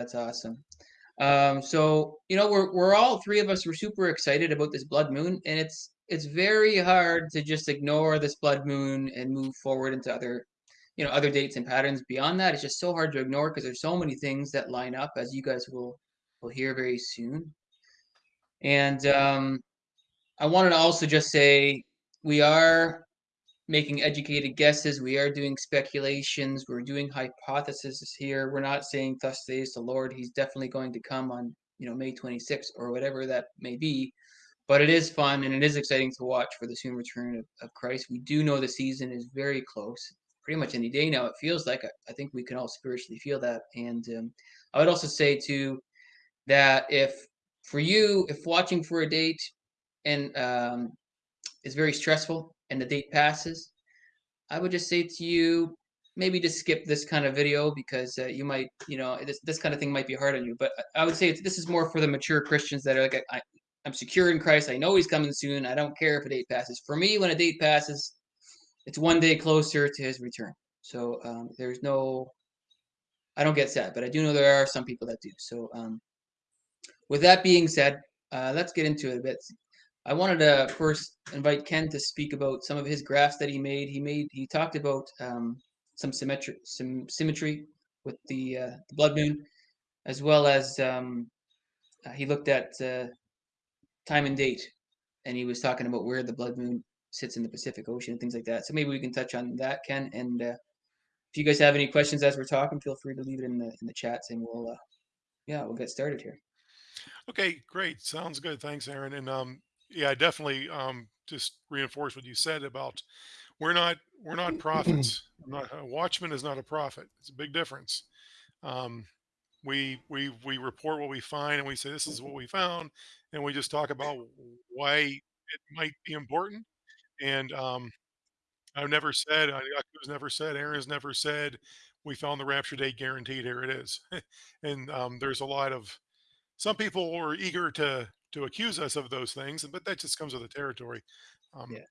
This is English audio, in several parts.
That's awesome. Um, so, you know, we're we're all 3 of us were super excited about this blood moon, and it's it's very hard to just ignore this blood moon and move forward into other, you know, other dates and patterns beyond that. It's just so hard to ignore because there's so many things that line up, as you guys will will hear very soon. And um, I wanted to also just say we are making educated guesses. We are doing speculations. We're doing hypotheses here. We're not saying thus says the Lord. He's definitely going to come on, you know, May 26th or whatever that may be. But it is fun and it is exciting to watch for the soon return of, of Christ. We do know the season is very close. Pretty much any day now, it feels like. I, think we can all spiritually feel that. And um, I would also say, too, that if for you, if watching for a date and um, is very stressful and the date passes, I would just say to you, maybe just skip this kind of video because uh, you might, you know, this, this kind of thing might be hard on you. But I would say this is more for the mature Christians that are like, I, I'm secure in Christ. I know he's coming soon. I don't care if a date passes. For me, when a date passes, it's one day closer to his return. So um, there's no, I don't get sad, but I do know there are some people that do. So um, with that being said, uh, let's get into it a bit. I wanted to first invite Ken to speak about some of his graphs that he made. He made he talked about um, some symmetry some symmetry with the, uh, the blood moon, as well as um, uh, he looked at uh, time and date, and he was talking about where the blood moon sits in the Pacific Ocean and things like that. So maybe we can touch on that, Ken. And uh, if you guys have any questions as we're talking, feel free to leave it in the in the chats, and we'll uh, yeah we'll get started here. Okay, great. Sounds good. Thanks, Aaron. And um, yeah, definitely um, just reinforce what you said about we're not we're not prophets. I'm not a watchman is not a prophet. It's a big difference. Um, we we we report what we find and we say this is what we found, and we just talk about why it might be important. And um, I've never said, Yaku's never said, Aaron's never said, we found the rapture date guaranteed. Here it is. and um, there's a lot of some people were eager to to accuse us of those things, but that just comes with the territory. Um, Yeah.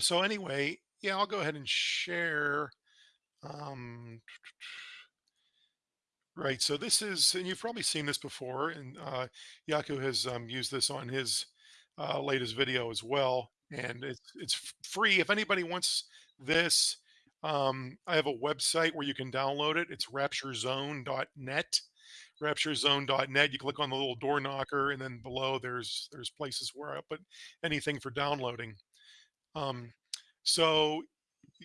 so anyway, yeah, I'll go ahead and share. Um, right. So this is, and you've probably seen this before, and uh, Yaku has um, used this on his uh, latest video as well, and it's it's free. If anybody wants this, um, I have a website where you can download it. It's rapturezone.net rapturezone.net. You click on the little door knocker, and then below there's there's places where I put anything for downloading. Um, so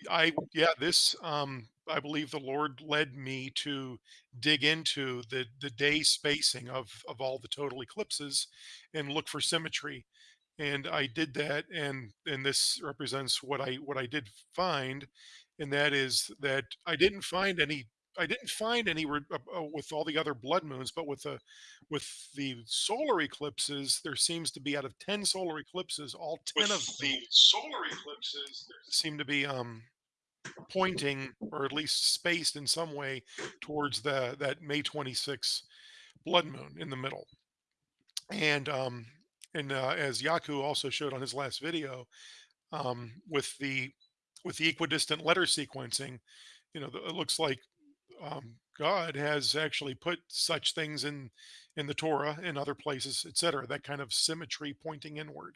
I yeah, this um, I believe the Lord led me to dig into the the day spacing of of all the total eclipses and look for symmetry. And I did that, and and this represents what I what I did find, and that is that I didn't find any I didn't find any re- uh, uh, with all the other blood moons, but with the with the solar eclipses, there seems to be out of ten solar eclipses, all ten of with them the solar eclipses, seem to be um, pointing, or at least spaced in some way, towards the that May 26th blood moon in the middle. And um, and uh, as Yaku also showed on his last video, um, with the with the equidistant letter sequencing, you know, the- it looks like um, God has actually put such things in in the Torah and other places, etc. That kind of symmetry pointing inward.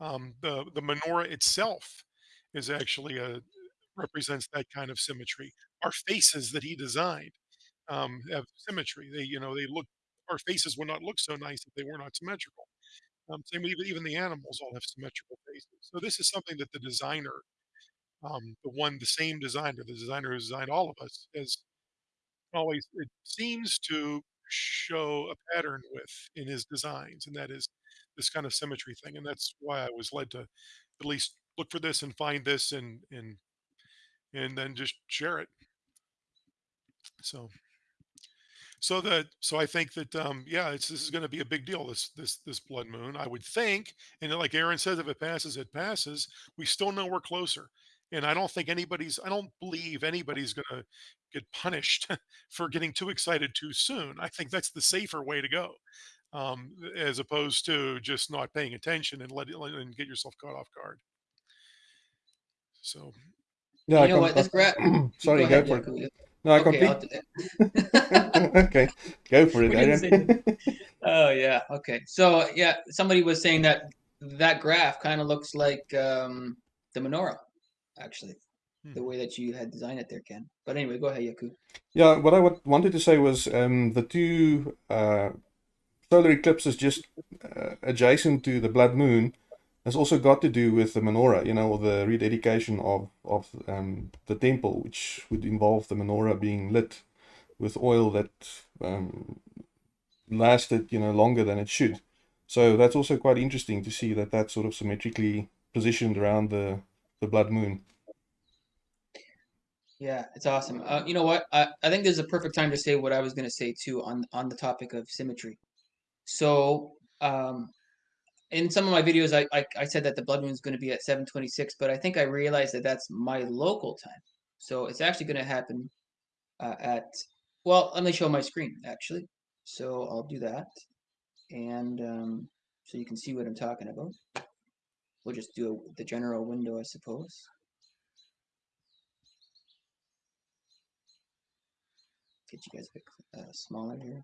Um, the the menorah itself is actually a represents that kind of symmetry. Our faces that He designed um, have symmetry. They you know they look. Our faces would not look so nice if they were not symmetrical. Um, same with even even the animals all have symmetrical faces. So this is something that the designer, um, the one, the same designer, the designer who designed all of us, has always it seems to show a pattern with in his designs, and that is this kind of symmetry thing. And that's why I was led to at least look for this and find this and and and then just share it. So so that so I think that um yeah, it's this is going to be a big deal this this this blood moon. I would think, and like Aaron says, if it passes, it passes. We still know we're closer. And I don't think anybody's I don't believe anybody's going to get punished for getting too excited too soon. I think that's the safer way to go. Um, as opposed to just not paying attention and let it and get yourself caught off guard. So Yeah, You I know com- what? This graph. uh, Go sorry, go ahead, for it. No, I Okay, I'll do that. okay, go for it, We didn't say Adrian. Oh yeah, okay. So yeah, somebody was saying that that graph kind of looks like um, the menorah, actually, the Hmm. way that you had designed it there, Ken. But anyway, go ahead, Yaku. yeah, what I wanted to say was um, the two uh, solar eclipses just uh, adjacent to the blood moon has also got to do with the menorah, you know, or the rededication of of um, the temple, which would involve the menorah being lit with oil that um, lasted, you know, longer than it should. So that's also quite interesting to see that that's sort of symmetrically positioned around the the blood moon. Yeah, it's awesome. Uh, you know what? I, I think this is a perfect time to say what I was going to say too on on the topic of symmetry. So um, in some of my videos, I, I I said that the blood moon is going to be at 7:26, but I think I realized that that's my local time. So it's actually going to happen uh, at well, let me show my screen actually. So I'll do that, and um, so you can see what I'm talking about. We'll just do the general window, I suppose. Get you guys a bit uh, smaller here.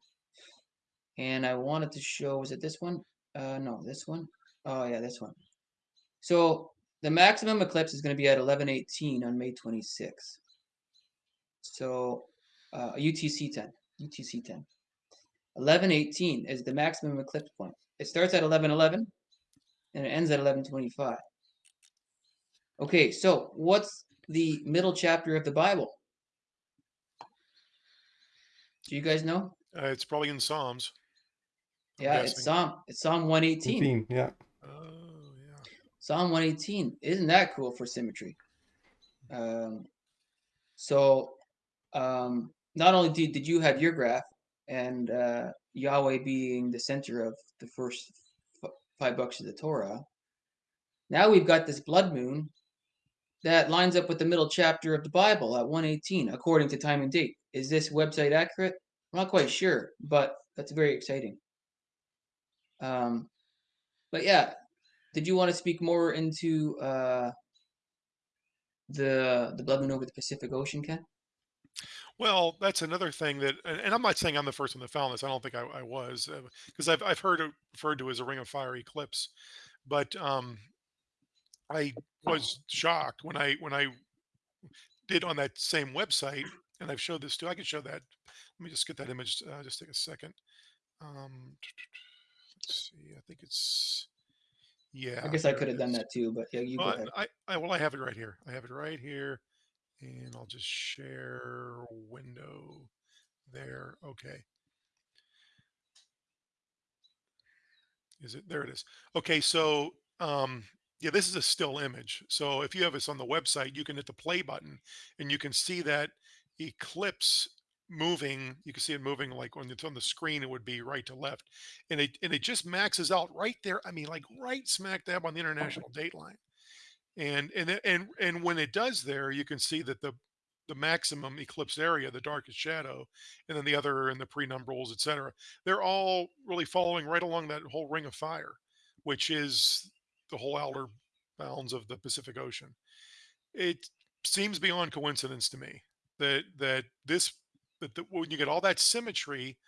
And I wanted to show, was it this one? Uh, no, this one. Oh yeah, this one. So the maximum eclipse is going to be at 11:18 on May 26th. So uh, UTC 10, UTC 10. 11:18 is the maximum eclipse point. It starts at 11:11 and it ends at 11:25. Okay, so what's the middle chapter of the Bible? Do you guys know? Uh, it's probably in Psalms. I'm Yeah, it's. Psalm. It's Psalm 118. 18, yeah. Oh, yeah. Psalm 118. Isn't that cool for symmetry? Um, so, um, not only did, did you have your graph and uh, Yahweh being the center of the first f- five books of the Torah, now we've got this blood moon that lines up with the middle chapter of the Bible at 118, according to time and date. Is this website accurate? I'm not quite sure, but that's very exciting. Um, but yeah, did you want to speak more into uh, the the blood moon over the Pacific Ocean, Ken? Well, that's another thing that, and, and I'm not saying I'm the first one that found this. I don't think I, I was, because I've I've heard it referred to as a ring of fire eclipse, but um, I was shocked when I when I did on that same website, and I've showed this too. I can show that. Let me just get that image. Uh, just take a second. Um, let's see. I think it's yeah. I guess I could have done that too, but yeah, you go Well. I, I well I have it right here. I have it right here, and I'll just share window there. Okay. Is it there? It is. Okay, so um, yeah, this is a still image. So if you have this on the website, you can hit the play button, and you can see that eclipse moving. You can see it moving like when it's on the screen, it would be right to left, and it and it just maxes out right there. I mean, like right smack dab on the international date line. And and and and when it does there, you can see that the the maximum eclipse area, the darkest shadow, and then the other and the prenumberals, et cetera, they're all really following right along that whole ring of fire, which is the whole outer bounds of the Pacific Ocean. It seems beyond coincidence to me that that this that the, when you get all that symmetry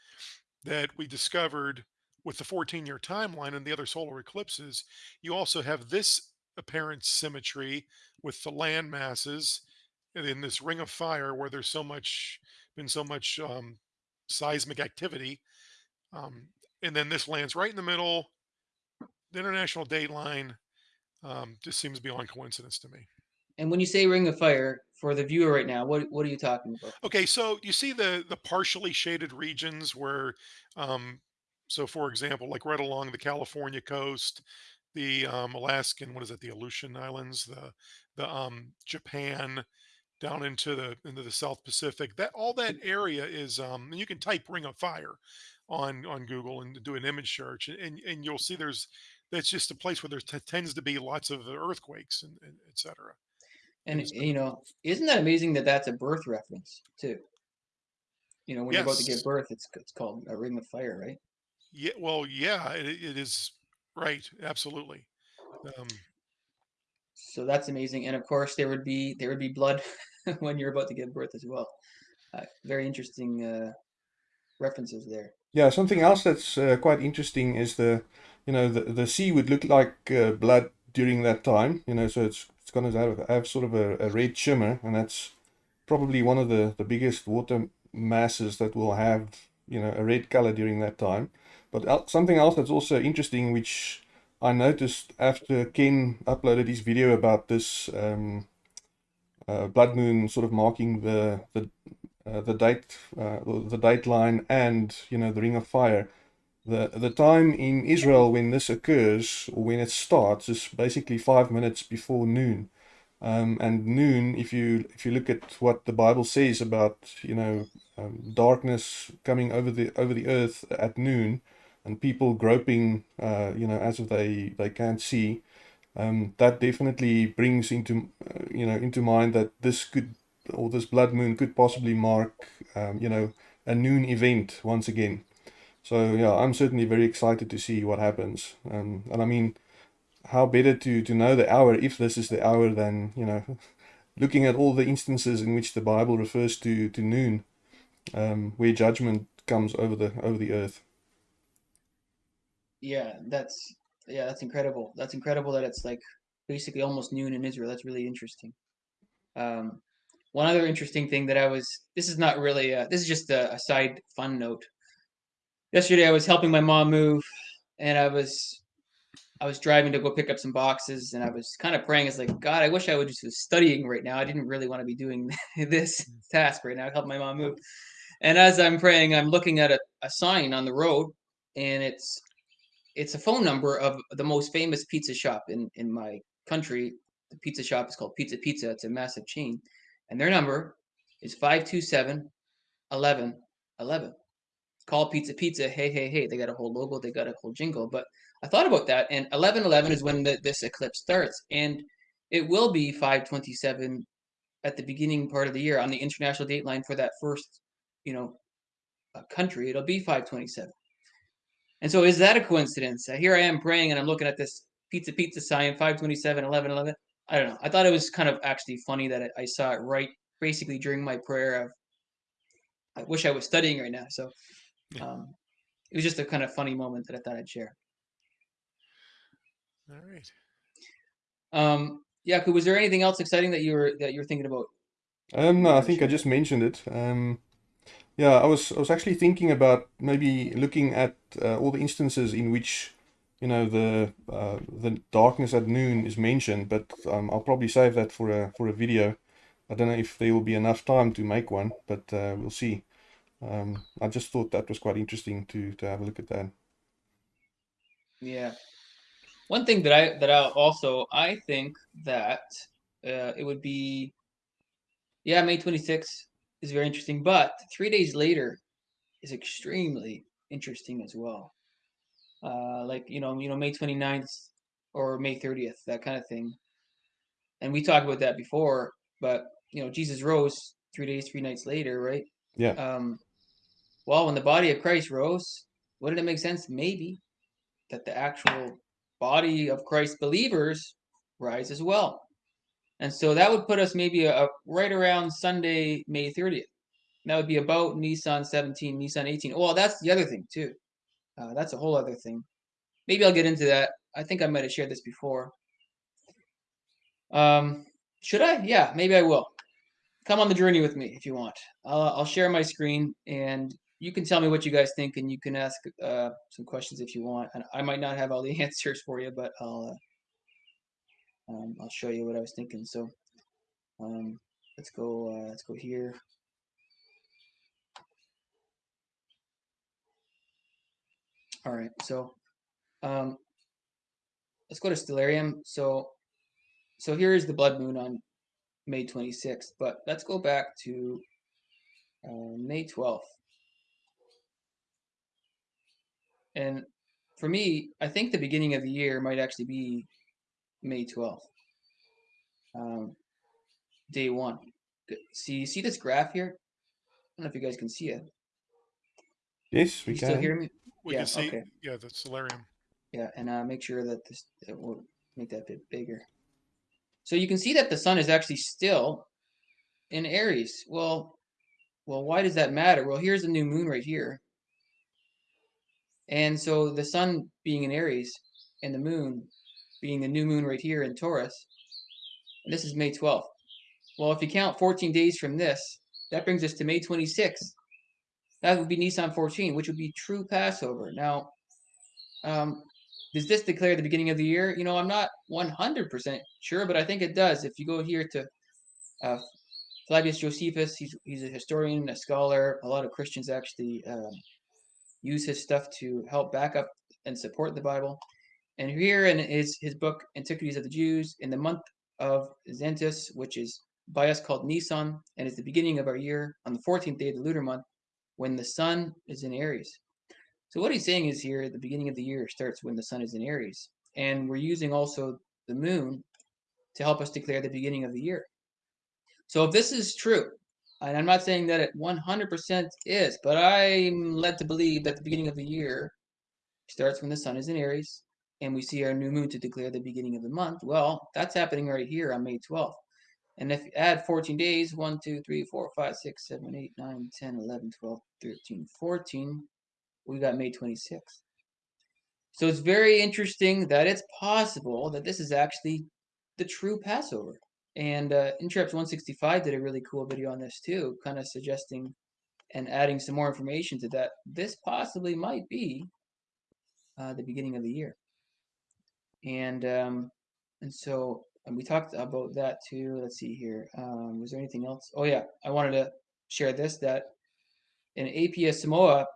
that we discovered with the 14 year timeline and the other solar eclipses, you also have this apparent symmetry with the land masses in this ring of fire where there's so much been so much um, seismic activity. Um, and then this lands right in the middle. The international date line um, just seems beyond coincidence to me. And when you say Ring of Fire for the viewer right now, what what are you talking about? Okay, so you see the the partially shaded regions where, um, so for example, like right along the California coast, the um, Alaskan, what is it, the Aleutian Islands, the the um, Japan, down into the into the South Pacific. That all that area is, um, and you can type Ring of Fire on on Google and do an image search, and and, and you'll see there's that's just a place where there t- tends to be lots of earthquakes and, and et cetera. And Is- you know, isn't that amazing that that's a birth reference too? You know, when you're about to give birth, it's it's called a Ring of Fire, right? Yeah, well, yeah, it, it is right, absolutely. Um, So that's amazing. And of course, there would be there would be blood when you're about to give birth as well. uh, very interesting uh, references there. Yeah, something else that's uh, quite interesting is the, you know, the, the sea would look like uh, blood during that time, you know, so it's it's going to have, have sort of a, a red shimmer, and that's probably one of the, the biggest water masses that will have, you know, a red color during that time. But something else that's also interesting, which I noticed after Ken uploaded his video about this um, uh, blood moon sort of marking the the uh, the date uh, the date line and you know the ring of fire the the time in Israel when this occurs or when it starts is basically five minutes before noon. Um, and noon if you if you look at what the Bible says about you know um, darkness coming over the over the earth at noon and people groping uh, you know as if they they can't see um, that definitely brings into uh, you know into mind that this could or this blood moon could possibly mark um, you know a noon event once again. So yeah i'm certainly very excited to see what happens. Um, and i mean how better to to know the hour if this is the hour than you know looking at all the instances in which the bible refers to to noon um, where judgment comes over the over the earth Yeah, that's yeah, that's incredible. That's incredible that it's like basically almost noon in Israel. That's really interesting. Um, one other interesting thing that I was this is not really uh this is just a, a side fun note. Yesterday I was helping my mom move, and I was I was driving to go pick up some boxes, and I was kind of praying. It's like God, I wish I would just was studying right now. I didn't really want to be doing this task right now. Help my mom move. And as I'm praying, I'm looking at a, a sign on the road, and it's it's a phone number of the most famous pizza shop in in my country. The pizza shop is called Pizza Pizza. It's a massive chain, and their number is 527 11 11. It's called Pizza Pizza. Hey, hey, hey. They got a whole logo, they got a whole jingle. But I thought about that, and 11 11 is when the, this eclipse starts, and it will be 527 at the beginning part of the year on the international date line for that first, you know, uh, country. It'll be 527. And so is that a coincidence? Uh, here I am praying and I'm looking at this pizza pizza sign 527 11 11. I don't know. I thought it was kind of actually funny that I, I saw it right basically during my prayer of I wish I was studying right now. So Yeah. um, it was just a kind of funny moment that I thought I'd share. All right. Um, Yaku, was there anything else exciting that you were that you were thinking about? Um, no, I think I just mentioned it. Um, yeah, I was I was actually thinking about maybe looking at uh, all the instances in which you know the uh, the darkness at noon is mentioned, but um, I'll probably save that for a for a video. I don't know if there will be enough time to make one, but uh, we'll see. Um, I just thought that was quite interesting to to have a look at that. Yeah. One thing that I that I also I think that uh, it would be yeah May 26th is very interesting, but three days later is extremely interesting as well. Uh, like you know you know May 29th or May 30th that kind of thing, and we talked about that before. But you know Jesus rose three days three nights later, right? Yeah. Um, well, when the body of Christ rose, wouldn't it make sense maybe that the actual body of Christ believers rise as well. And so that would put us maybe a, a- right around Sunday, May 30th. That would be about Nisan 17, Nisan 18. Well, that's the other thing too. Uh, that's a whole other thing. Maybe I'll get into that. I think I might have shared this before. Um, should I? Yeah, maybe I will. Come on the journey with me if you want. I'll, I'll share my screen and you can tell me what you guys think and you can ask uh, some questions if you want. And I might not have all the answers for you, but I'll uh, um, I'll show you what I was thinking. So um, let's go. Uh, let's go here. All right. So um, let's go to Stellarium. So so here is the blood moon on May 26th, but let's go back to uh, May 12th. And for me, I think the beginning of the year might actually be May 12th. Um, day one. Good. See, see this graph here? I don't know if you guys can see it. Yes, we you still can. hear me? We Yeah, can see. okay. Yeah, the solarium. Yeah, and uh, make sure that this it will make that bit bigger. So you can see that the sun is actually still in Aries. Well, well, why does that matter? Well, here's the new moon right here. And so the sun being in Aries and the moon being the new moon right here in Taurus, and this is May 12th. Well, if you count 14 days from this, that brings us to May 26th. That would be Nisan 14, which would be true Passover. Now, um, does this declare the beginning of the year? You know, I'm not 100% sure, but I think it does. If you go here to uh, Flavius Josephus, he's, he's a historian, a scholar. A lot of Christians actually um, use his stuff to help back up and support the Bible. And here in his, his book, Antiquities of the Jews, in the month of Xanthicus, which is by us called Nisan, and is the beginning of our year, on the 14th day of the lunar month, when the sun is in Aries. So what he's saying is here, the beginning of the year starts when the sun is in Aries. And we're using also the moon to help us declare the beginning of the year. So if this is true, and I'm not saying that it 100% is, but I'm led to believe that the beginning of the year starts when the sun is in Aries and we see our new moon to declare the beginning of the month. Well, that's happening right here on May 12th. And if you add 14 days, 1, 2, 3, 4, 5, 6, 7, 8, 9, 10, 11, 12, 13, 14, we got May 26th. So it's very interesting that it's possible that this is actually the true Passover. And uh, Interrupts 165 did a really cool video on this too, kind of suggesting and adding some more information to that. This possibly might be uh, the beginning of the year. And um, and so and we talked about that too. Let's see here. Um, was there anything else? Oh yeah, I wanted to share this that in APS Samoa,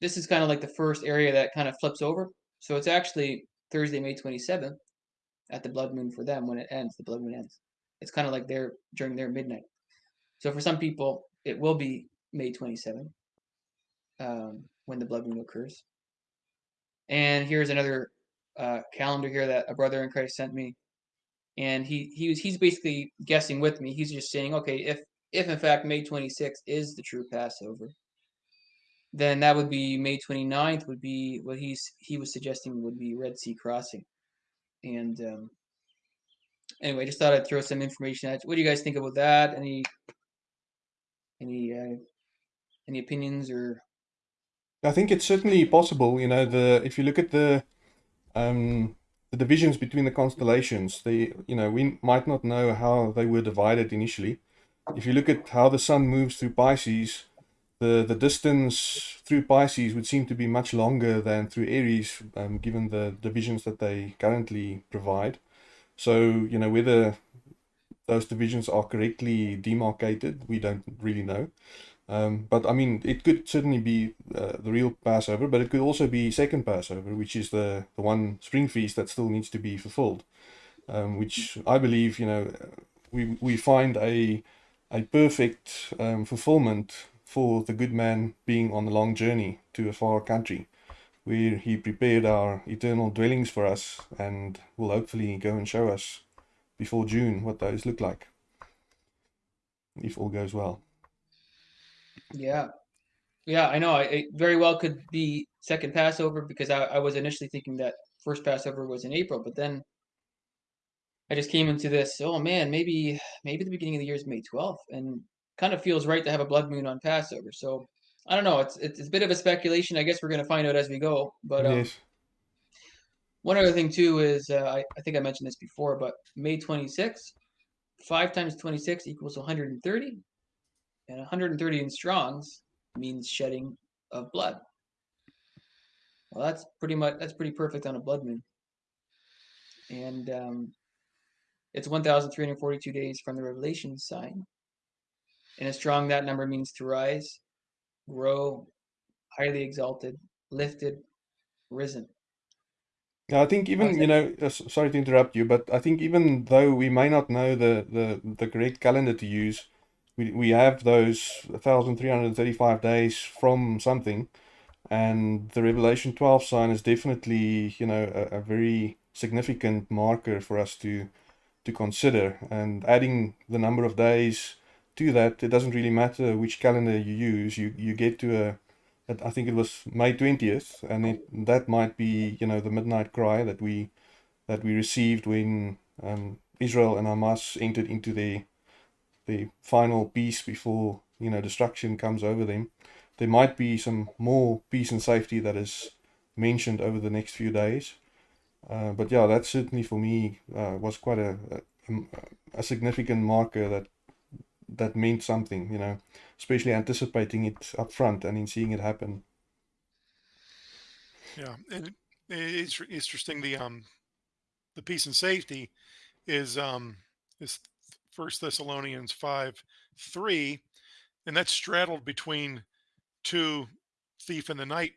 this is kind of like the first area that kind of flips over. So it's actually Thursday, May 27th at the blood moon for them when it ends. The blood moon ends. It's kind of like their during their midnight. So for some people, it will be May 27th um, when the blood moon occurs. And here's another uh, calendar here that a brother in Christ sent me and he he was he's basically guessing with me. He's just saying, okay, if if in fact May 26th is the true Passover, then that would be May 29th would be what he's he was suggesting would be Red Sea crossing. And um, anyway, just thought I'd throw some information at you. What do you guys think about that? Any any uh, any opinions or I think it's certainly possible. You know, the if you look at the um, the divisions between the constellations, they you know we might not know how they were divided initially. If you look at how the sun moves through Pisces, the the distance through Pisces would seem to be much longer than through Aries, um, given the divisions that they currently provide. So you know whether those divisions are correctly demarcated, we don't really know. Um, but I mean, it could certainly be uh, the real Passover, but it could also be second Passover, which is the, the one spring feast that still needs to be fulfilled. Um, which I believe, you know, we we find a a perfect um, fulfillment for the good man being on a long journey to a far country, where he prepared our eternal dwellings for us, and will hopefully go and show us before June what those look like, if all goes well. Yeah. Yeah, I know. It very well could be second Passover because I, I was initially thinking that first Passover was in April, but then I just came into this, oh man, maybe maybe the beginning of the year is May 12th and kind of feels right to have a blood moon on Passover. So I don't know. It's it's, it's a bit of a speculation. I guess we're going to find out as we go. But um, yes. one other thing too is uh, I, I think I mentioned this before, but May 26th, 5 times 26 equals 130 and 130 in strongs means shedding of blood. Well, that's pretty much that's pretty perfect on a blood moon, and um, it's 1,342 days from the revelation sign. And a strong that number means to rise, grow, highly exalted, lifted, risen. Yeah, I think even you know, uh, sorry to interrupt you, but I think even though we may not know the the the correct calendar to use, we, we have those 1335 days from something and the revelation 12 sign is definitely you know a, a, very significant marker for us to to consider. And adding the number of days to that it doesn't really matter which calendar you use. You you get to a I think it was May 20th and it, that might be you know the midnight cry that we that we received when um, Israel and Hamas entered into their the final peace before you know destruction comes over them. There might be some more peace and safety that is mentioned over the next few days. Uh, but yeah, that certainly for me uh, was quite a, a a significant marker that that meant something, you know, especially anticipating it up front and in seeing it happen. Yeah, and it- it's interesting. The um, the peace and safety is um is First Thessalonians five three, and that's straddled between two thief in the night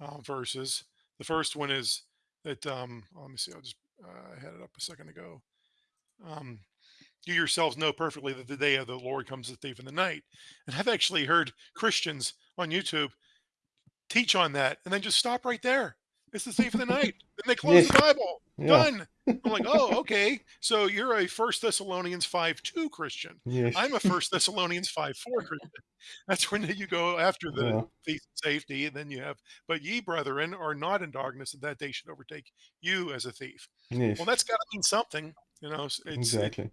uh, verses. The first one is that um, let me see. I'll just uh, I had it up a second ago. Um, you yourselves know perfectly that the day of the Lord comes as a thief in the night. And I've actually heard Christians on YouTube teach on that and then just stop right there. It's the safe of the night. Then they close the Bible. Yeah. Done. I'm like, oh, okay. So you're a First Thessalonians 5 2 Christian. Yes. I'm a First Thessalonians 5 4 Christian. That's when you go after the Yeah. safety, and then you have, but ye brethren are not in darkness, that that day should overtake you as a thief. Yes. Well, that's got to mean something, you know. It's, it- exactly.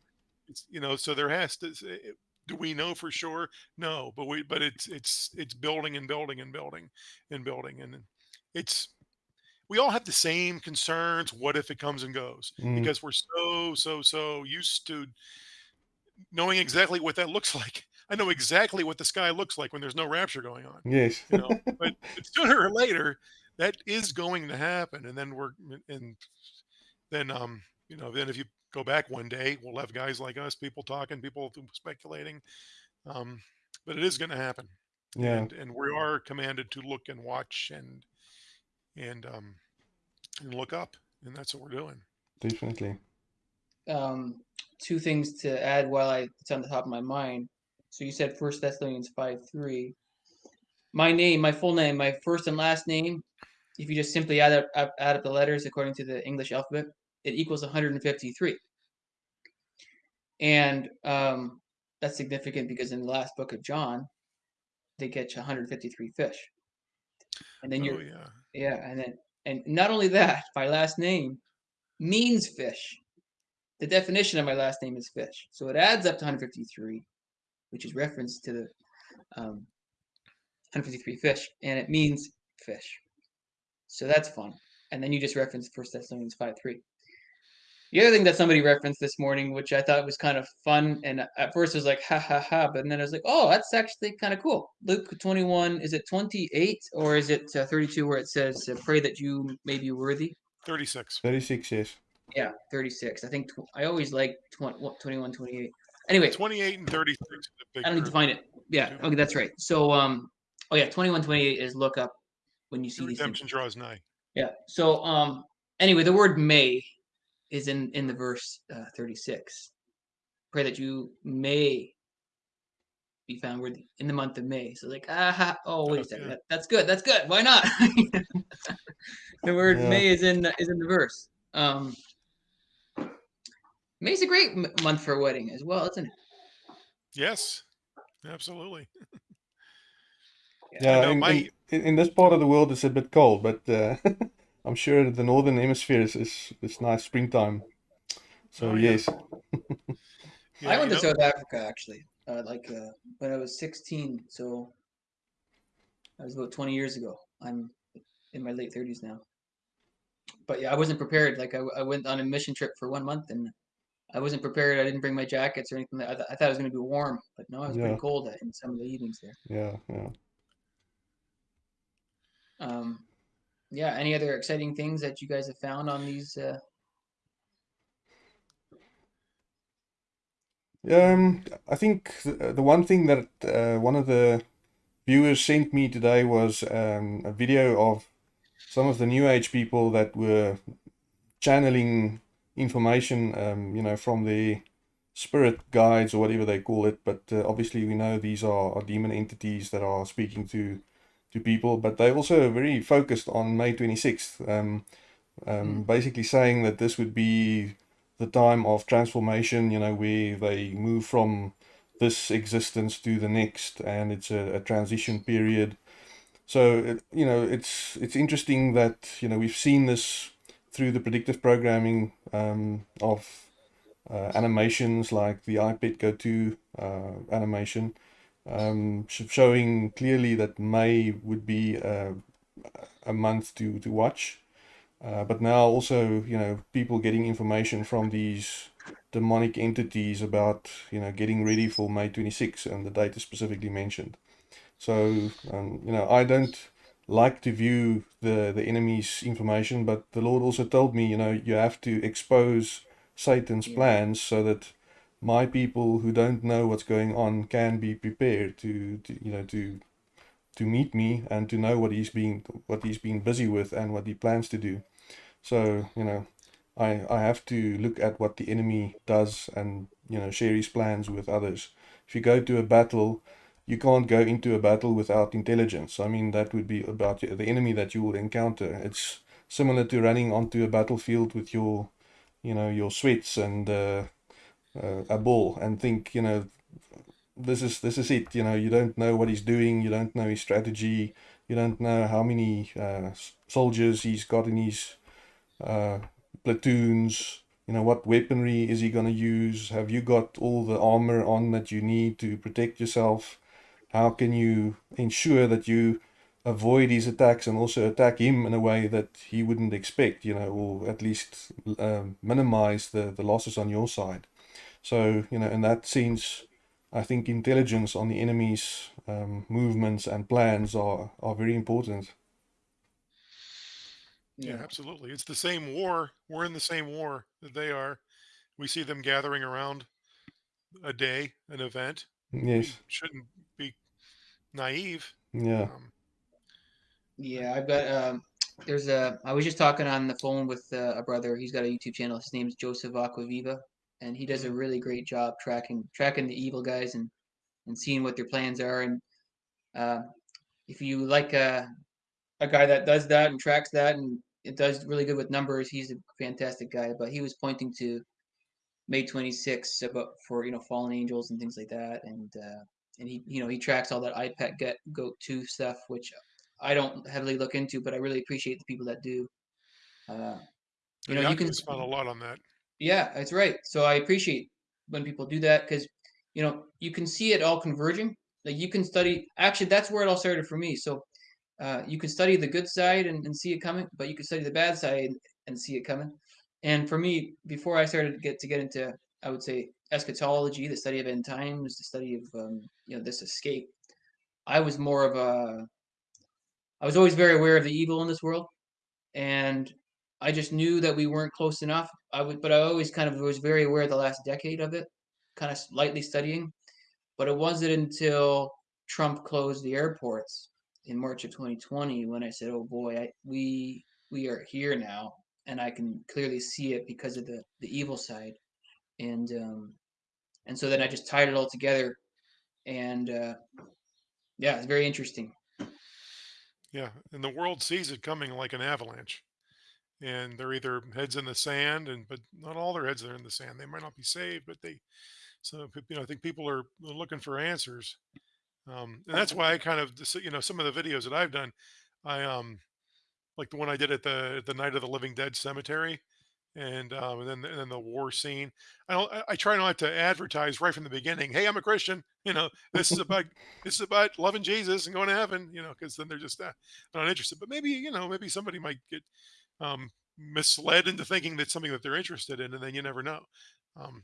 it's you know so there has to it- do we know for sure no but we but it's it's it's building and building and building and building and it's we all have the same concerns what if it comes and goes Mm. because we're so so so used to knowing exactly what that looks like i know exactly what the sky looks like when there's no rapture going on Yes. you know but, but sooner or later that is going to happen and then we're and then um you know then if you go back one day we'll have guys like us people talking people speculating um but it is going to happen yeah. and and we are commanded to look and watch and and um and look up and that's what we're doing Definitely. um, two things to add while I it's on the top of my mind. So you said First Thessalonians five three. My name, my full name, my first and last name. If you just simply add up up- add up the letters according to the English alphabet, it equals 153. And um, that's significant because in the last book of John, they catch 153 fish. And then oh you're yeah yeah, and then and not only that, my last name means fish. The definition of my last name is fish, so it adds up to 153, which is reference to the um, 153 fish, and it means fish. So that's fun. And then you just referenced First Thessalonians 5 3. The other thing that somebody referenced this morning, which I thought was kind of fun, and at first it was like ha ha ha, but then I was like, oh, that's actually kind of cool. Luke 21, is it 28 or is it uh, 32 where it says, uh, pray that you may be worthy? 36 36, yes. Yeah, 36. I think tw- I always like 20, 21, 28. Anyway, 28 and 36 is a big I don't need to find it. Yeah, Two. okay, that's right. So, um, oh yeah, 21, 28 is look up when you see these things. redemption draws nigh Yeah. So, um, anyway, the word may is in in the verse uh, 36. Pray that you may be found worthy in the month of May. So, like, ah, oh, wait a Oh, second. That, that's good. That's good. Why not? the word Yeah. May is in the- is in the verse. Um, May's a great m- month for a wedding as well, isn't it? yes absolutely Yeah, know in, my- in, in in this part of the world it's a bit cold, but uh, I'm sure the northern hemisphere is, is, is nice springtime. So Oh, yeah. yes, Yeah, I went to know, South Africa actually, uh, like uh, when I was 16. So that was about 20 years ago. I'm in my late 30s now. But yeah, I wasn't prepared. Like I, I went on a mission trip for one month and I wasn't prepared. I didn't bring my jackets or anything. I, th- I thought it was going to be warm, but no, it was Yeah. pretty cold in some of the evenings there. yeah, yeah. Um, yeah. Any other exciting things that you guys have found on these? Uh, Um, I think the, the one thing that uh, one of the viewers sent me today was um, a video of some of the New Age people that were channeling information, um, you know, from the spirit guides or whatever they call it. But uh, obviously, we know these are, are demon entities that are speaking to to people. But they also very focused on May 26th, um, um, basically saying that this would be the time of transformation, you know, where they move from this existence to the next, and it's a, a transition period. So, it, you know, it's it's interesting that you know we've seen this through the predictive programming um, of uh, animations like the iPad Go 2 uh, animation, um, sh- showing clearly that May would be uh, a month to to watch. Uh, but now also, you know, people getting information from these demonic entities about, you know, getting ready for May 26, and the date is specifically mentioned. So, um, you know, I don't like to view the the enemy's information, but the Lord also told me, you know, you have to expose Satan's plans so that my people who don't know what's going on can be prepared to, to you know to to meet me and to know what he's being what he's being busy with and what he plans to do. So, you know, I I have to look at what the enemy does and, you know, share his plans with others. If you go to a battle, you can't go into a battle without intelligence. I mean, that would be about the enemy that you will encounter. It's similar to running onto a battlefield with your, you know, your sweats and uh, uh, a ball and think, you know, this is this is it. You know, you don't know what he's doing. You don't know his strategy. You don't know how many uh, soldiers he's got in his uh, platoons. You know, what weaponry is he going to use? Have you got all the armor on that you need to protect yourself? How can you ensure that you avoid his attacks and also attack him in a way that he wouldn't expect? You know, or at least um, minimize the the losses on your side. So, you know, in that sense, I think intelligence on the enemy's um, movements and plans are, are very important. Yeah, absolutely. It's the same war. We're in the same war that they are. We see them gathering around a day, an event. We Yes. shouldn't be naive. Yeah. Um, Yeah, I've got um there's a I was just talking on the phone with uh, a brother. He's got a YouTube channel. His name's Joseph Aquaviva, and he does a really great job tracking tracking the evil guys and and seeing what their plans are. And uh, if you like a a guy that does that and tracks that and it does really good with numbers, he's a fantastic guy. But he was pointing to May 26th about for you know fallen angels and things like that, and uh, and he you know he tracks all that iPet get goat two stuff, which I don't heavily look into, but I really appreciate the people that do. Uh, you know, you can found a lot on that. Yeah, that's right. So I appreciate when people do that because you know you can see it all converging. Like you can study. Actually, that's where it all started for me. So uh, you can study the good side and, and see it coming, but you can study the bad side and see it coming. And for me, before I started to get to get into, I would say eschatology, the study of end times, the study of um, you know this escape. I was more of a. I was always very aware of the evil in this world, and I just knew that we weren't close enough. I would, but I always kind of was very aware of the last decade of it, kind of lightly studying. But it wasn't until Trump closed the airports in March of 2020 when I said, "Oh boy, I, we we are here now," and I can clearly see it because of the the evil side, and um, and so then I just tied it all together, and uh, yeah, it's very interesting. Yeah, and the world sees it coming like an avalanche. And they're either heads in the sand, and but not all their heads are in the sand. They might not be saved, but they. So you know, I think people are looking for answers, um, and that's why I kind of you know some of the videos that I've done, I um like the one I did at the the Night of the Living Dead cemetery, and um and then and then the war scene. I don't. I, I try not to advertise right from the beginning. Hey, I'm a Christian. You know, this is about this is about loving Jesus and going to heaven. You know, because then they're just uh, not interested. But maybe you know, maybe somebody might get um, misled into thinking that's something that they're interested in, and then you never know. Um,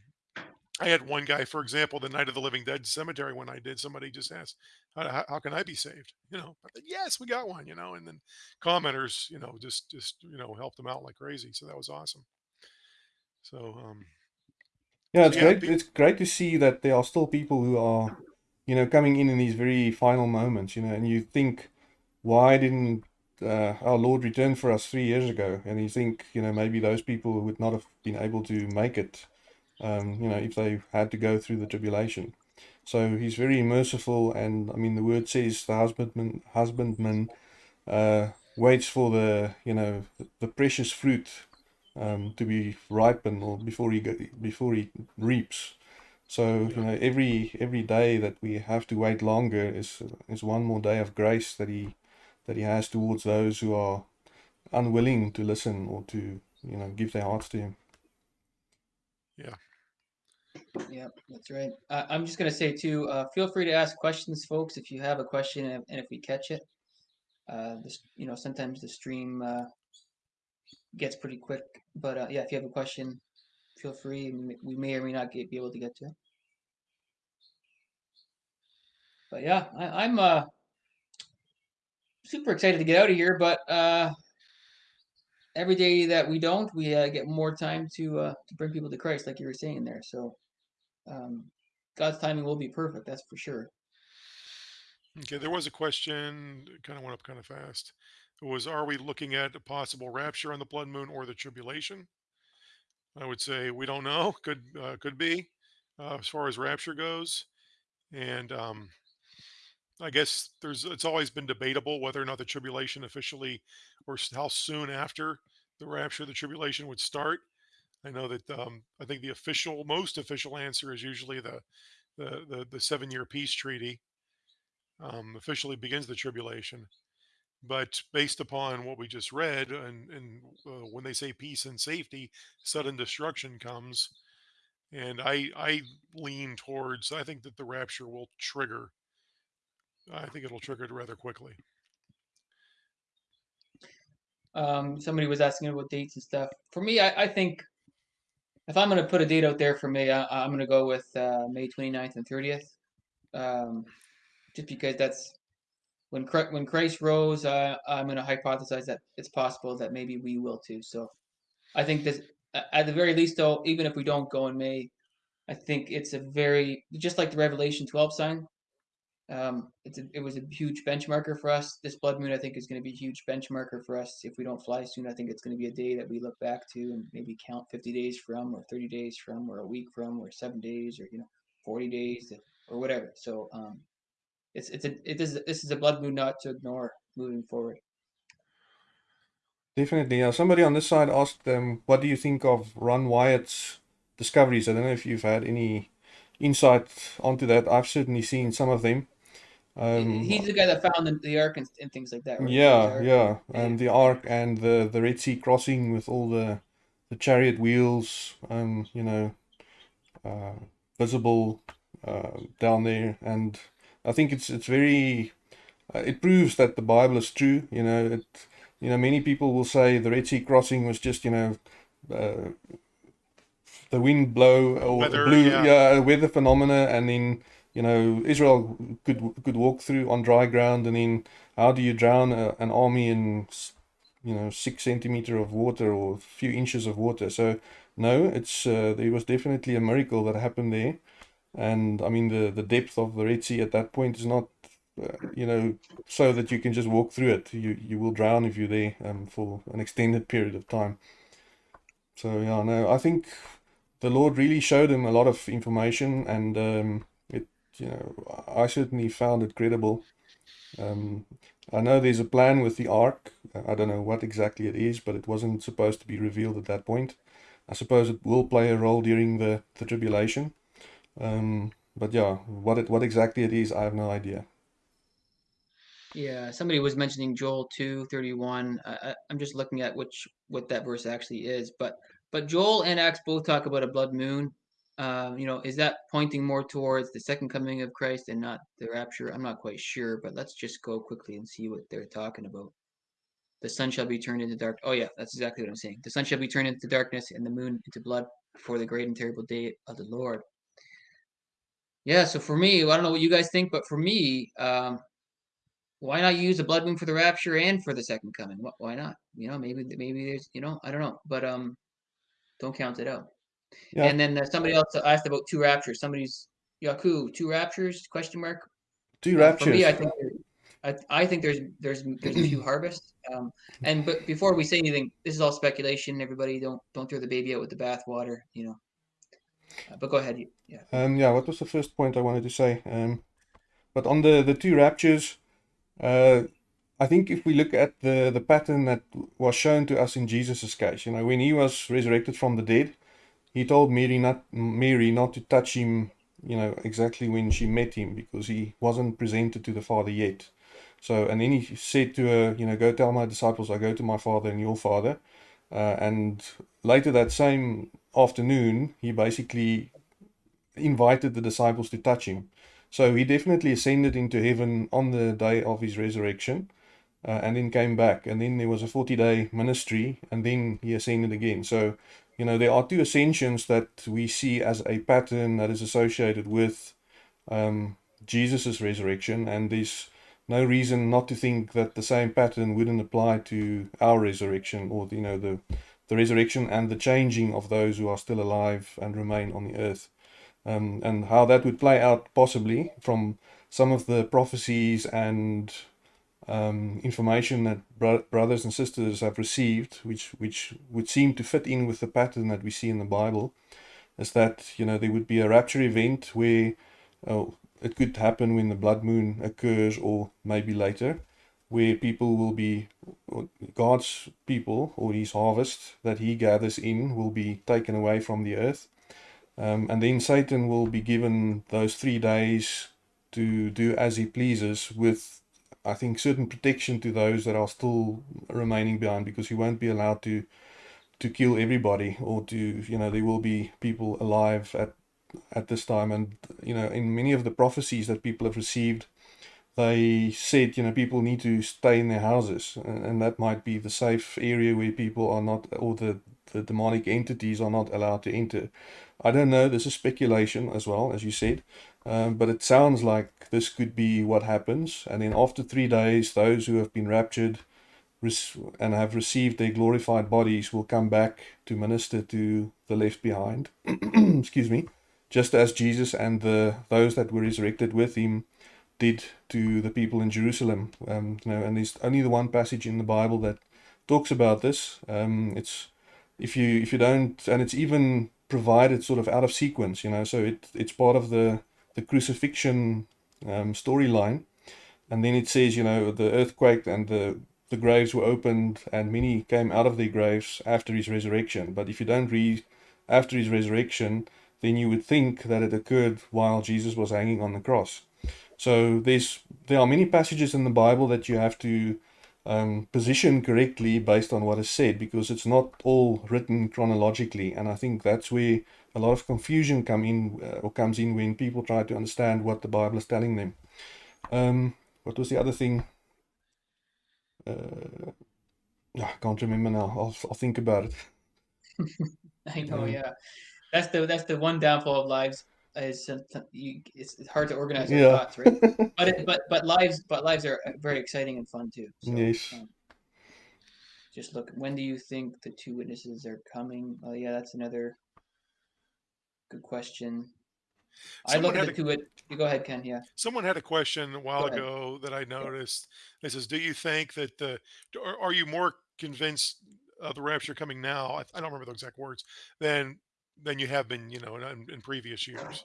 I had one guy, for example, the Night of the Living Dead cemetery when I did. Somebody just asked, "How, how, can I be saved?" You know, said, "Yes, we got one." You know, and then commenters, you know, just just you know helped them out like crazy. So that was awesome. So um, Yeah, it's yeah, great. It's great to see that there are still people who are, you know, coming in in these very final moments. You know, and you think, why didn't uh, our Lord returned for us three years ago? And you think, you know, maybe those people would not have been able to make it, um, you know, if they had to go through the tribulation. So he's very merciful, and I mean, the word says the husbandman husbandman uh, waits for the, you know, the, precious fruit um, to be ripened or before he go, before he reaps. So you know every every day that we have to wait longer is is one more day of grace that he that he has towards those who are unwilling to listen or to you know give their hearts to him. yeah. Yeah, that's right. Uh, I'm just gonna say too, uh, feel free to ask questions, folks, if you have a question and, and if we catch it. Uh, this, you know, sometimes the stream, uh, gets pretty quick, but, uh, yeah, if you have a question, feel free. We may or may not get, be able to get to it. But yeah, I, I'm, uh, super excited to get out of here, but, uh, every day that we don't, we, uh, get more time to, uh, to bring people to Christ, like you were saying there, so. Um, God's timing will be perfect, that's for sure. Okay, there was a question, kind of went up kind of fast. It was, are we looking at a possible rapture on the blood moon or the tribulation? I would say we don't know. Could uh, could be, uh, as far as rapture goes, and um, I guess there's it's always been debatable whether or not the tribulation officially, or how soon after the rapture the tribulation would start. I know that um, I think the official, most official answer is usually the the the, the seven year peace treaty um, officially begins the tribulation. But based upon what we just read, and, and uh, when they say peace and safety, sudden destruction comes. And I I lean towards I think that the rapture will trigger. I think it'll trigger it rather quickly. Um, somebody was asking about dates and stuff. For me, I, I think if I'm gonna put a date out there for me, I, I'm gonna go with uh, May 29th and 30th. Um, just because that's when when Christ rose, uh, I'm gonna hypothesize that it's possible that maybe we will too. So I think this, at the very least, though, even if we don't go in May, I think it's a very just like the Revelation 12 sign. Um, it's a, it was a huge benchmarker for us. This blood moon, I think, is going to be a huge benchmarker for us. If we don't fly soon, I think it's going to be a day that we look back to and maybe count 50 days from, or 30 days from, or a week from, or seven days, or you know, 40 days, or whatever. So um, it's it's a it is this is a blood moon not to ignore moving forward. Definitely. Yeah. Somebody on this side asked um, what do you think of Ron Wyatt's discoveries? I don't know if you've had any insight onto that. I've certainly seen some of them. Um, He's the guy that found the, the ark and, and things like that. Right? yeah, Noah's yeah, Yeah. and the Ark and the the Red Sea crossing with all the the chariot wheels, um, you know, uh, visible uh, down there, and I think it's it's very uh, it proves that the Bible is true. You know, it you know many people will say the Red Sea crossing was just you know. Uh, the wind blow or Weather, blew, yeah. yeah, weather phenomena, and then you know Israel could could walk through on dry ground, and then how do you drown a, an army in you know six centimeter of water or a few inches of water? So no, it's uh, there was definitely a miracle that happened there, and I mean the the depth of the Red Sea at that point is not. Uh, you know, so that you can just walk through it. You you will drown if you're there um, for an extended period of time. So yeah, no, I think the Lord really showed him a lot of information, and um, you know, I certainly found it credible. Um, I know there's a plan with the ark. I don't know what exactly it is, but it wasn't supposed to be revealed at that point. I suppose it will play a role during the, the tribulation. Um, but yeah, what it what exactly it is, I have no idea. Yeah, somebody was mentioning Joel two thirty one. I, I'm just looking at which what that verse actually is, but but Joel and Acts both talk about a blood moon. Um, you know, is that pointing more towards the second coming of Christ and not the rapture? I'm not quite sure, but let's just go quickly and see what they're talking about. The sun shall be turned into dark. Oh yeah, that's exactly what I'm saying. The sun shall be turned into darkness and the moon into blood before the great and terrible day of the Lord. Yeah, so for me, I don't know what you guys think, but for me, um, why not use the blood moon for the rapture and for the second coming? Why not? You know, maybe maybe there's you know I don't know, but um, don't count it out. Yeah. And then somebody else asked about two raptures. Somebody's Yaku two raptures question mark. Two Uh, for me, I think I, I think there's there's there's a few harvests. Um, and but before we say anything, this is all speculation. Everybody don't don't throw the baby out with the bathwater. You know. Uh, but go ahead. Yeah. Um, yeah, what was the first point I wanted to say? Um, but on the the two raptures, uh, I think if we look at the the pattern that was shown to us in Jesus' case, you know, when he was resurrected from the dead, he told Mary not Mary not to touch him, you know, exactly when she met him because he wasn't presented to the Father yet. So, and then he said to her, you know, go tell my disciples I go to my Father and your Father. Uh, and later that same afternoon, he basically invited the disciples to touch him. So he definitely ascended into heaven on the day of his resurrection uh, and then came back. And then there was a 40 day ministry and then he ascended again. So, you know, there are two ascensions that we see as a pattern that is associated with um, Jesus' resurrection. And there's no reason not to think that the same pattern wouldn't apply to our resurrection or, you know, the, the resurrection and the changing of those who are still alive and remain on the earth. Um, and how that would play out possibly from some of the prophecies and um, information that bro- brothers and sisters have received, which which would seem to fit in with the pattern that we see in the Bible, is that you know there would be a rapture event where oh, it could happen when the blood moon occurs, or maybe later, where people will be God's people or His harvest that He gathers in will be taken away from the earth, um, and then Satan will be given those three days to do as he pleases with I think, certain protection to those that are still remaining behind because you won't be allowed to to kill everybody or to you know there will be people alive at at this time. And you know in many of the prophecies that people have received they said you know people need to stay in their houses. And, that might be the safe area where people are not or the the demonic entities are not allowed to enter. I don't know. This is speculation as well as you said um, but it sounds like this could be what happens. And then after three days, those who have been raptured and have received their glorified bodies will come back to minister to the left behind. Excuse me. Just as Jesus and the those that were resurrected with him did to the people in Jerusalem. Um, you know, and there's only the one passage in the Bible that talks about this. Um, it's if you if you don't, and it's even provided sort of out of sequence. You know, so it it's part of the the crucifixion um, storyline. And then it says, you know, the earthquake and the, the graves were opened and many came out of their graves after his resurrection. But if you don't read after his resurrection, then you would think that it occurred while Jesus was hanging on the cross. So there's there are many passages in the Bible that you have to um, position correctly based on what is said because it's not all written chronologically, and I think that's where a lot of confusion come in uh, or comes in when people try to understand what the Bible is telling them. Um, what was the other thing? Uh, I can't remember now. I'll, I'll think about it. I know, Um, yeah. That's the that's the one downfall of lives is you, it's, it's hard to organize your Yeah. thoughts, right? But it, but but lives but lives are uh, very exciting and fun too. So, Yes. um, just look. When do you think the two witnesses are coming? Oh yeah, that's another good question. I Someone look at had the a- two. Wit- you go ahead, Ken. Yeah. Someone had a question a while ago that I noticed. It says, "Do you think that the, or are you more convinced of the rapture coming now? I, I don't remember the exact words than than you have been, you know, in, in previous years."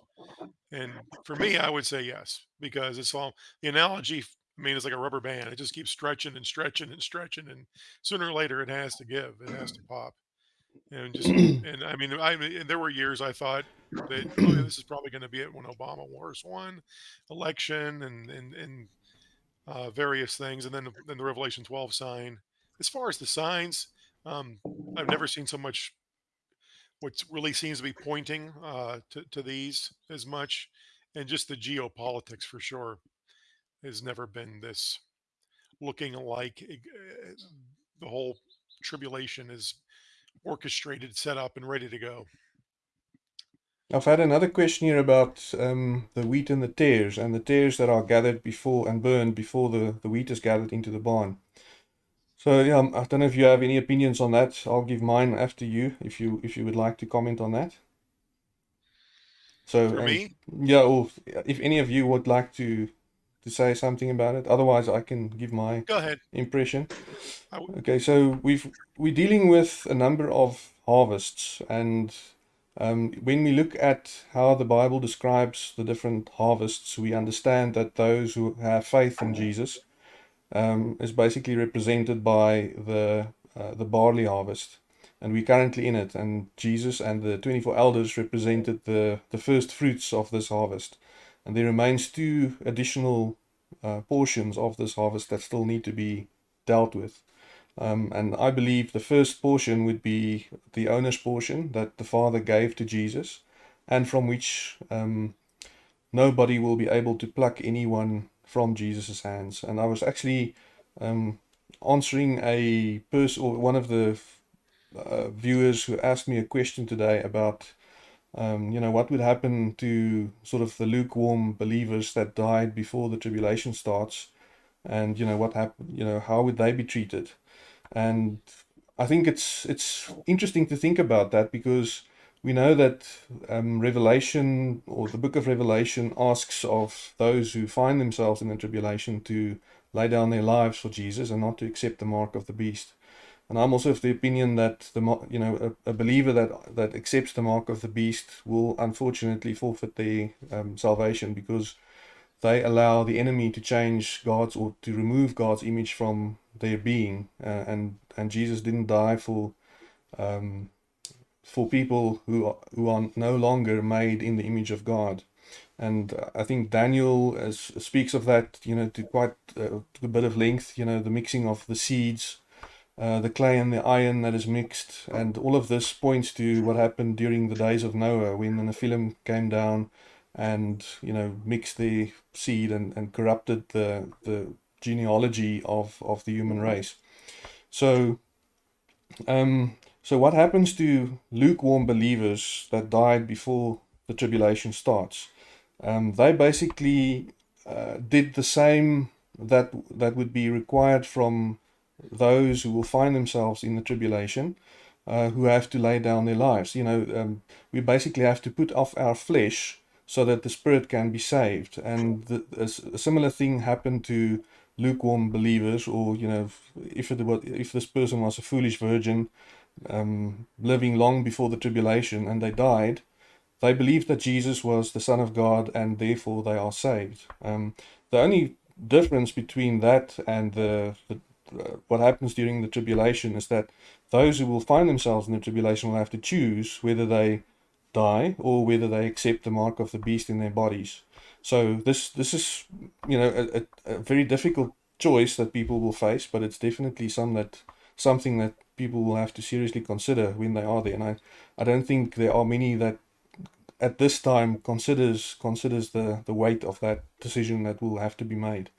And for me, I would say yes because it's all the analogy. I mean, it's like a rubber band. It just keeps stretching and stretching and stretching, and sooner or later, it has to give. It has to pop. And just, and I mean, I mean, there were years I thought that oh, this is probably going to be it when Obama wars won election and and and uh, various things, and then the, then the Revelation 12 sign. As far as the signs, um, I've never seen so much. What really seems to be pointing uh, to to these as much, and just the geopolitics for sure has never been this looking like uh, the whole tribulation is orchestrated, set up, and ready to go. I've had another question here about um, the wheat and the tares, and the tares that are gathered before and burned before the, the wheat is gathered into the barn. So yeah, um, I don't know if you have any opinions on that. I'll give mine after you, if you if you would like to comment on that. So um, yeah, or if any of you would like to to say something about it, otherwise I can give my go ahead. impression. Okay, so we've we're dealing with a number of harvests, and um, when we look at how the Bible describes the different harvests, we understand that those who have faith in Jesus um, is basically represented by the uh, the barley harvest, and we're currently in it. And Jesus and the twenty four elders represented the the first fruits of this harvest, and there remains two additional uh, portions of this harvest that still need to be dealt with. Um, and I believe the first portion would be the owner's portion that the Father gave to Jesus. and from which um, nobody will be able to pluck anyone from Jesus' hands. And I was actually um, answering a person or one of the uh, viewers who asked me a question today about, um, you know, what would happen to sort of the lukewarm believers that died before the tribulation starts, and you know what happened, you know, how would they be treated? And I think it's it's interesting to think about that because we know that um, Revelation or the book of Revelation asks of those who find themselves in the tribulation to lay down their lives for Jesus and not to accept the mark of the beast. And I'm also of the opinion that the you know a, a believer that that accepts the mark of the beast will unfortunately forfeit their um, salvation because they allow the enemy to change God's or to remove God's image from their being, uh, and and Jesus didn't die for um, for people who are, who are no longer made in the image of God. And I think Daniel speaks of that, you know, to quite uh, to a bit of length. You know, the mixing of the seeds uh, the clay and the iron that is mixed, and all of this points to what happened during the days of Noah when the Nephilim came down and you know mixed the seed and, and corrupted the the genealogy of, of the human race. So um, so what happens to lukewarm believers that died before the tribulation starts? Um, they basically uh, did the same that that would be required from those who will find themselves in the tribulation, uh, who have to lay down their lives. You know, um, we basically have to put off our flesh so that the spirit can be saved. And the, a, a, similar thing happened to lukewarm believers, or you know, if it was, if this person was a foolish virgin, um, living long before the tribulation, and they died. They believed that Jesus was the Son of God, and therefore they are saved. Um, the only difference between that and the, the Uh, what happens during the tribulation is that those who will find themselves in the tribulation will have to choose whether they die or whether they accept the mark of the beast in their bodies. So this this is you know a, a, a very difficult choice that people will face, but it's definitely some that something that people will have to seriously consider when they are there. And I, I don't think there are many that at this time considers considers the, the weight of that decision that will have to be made.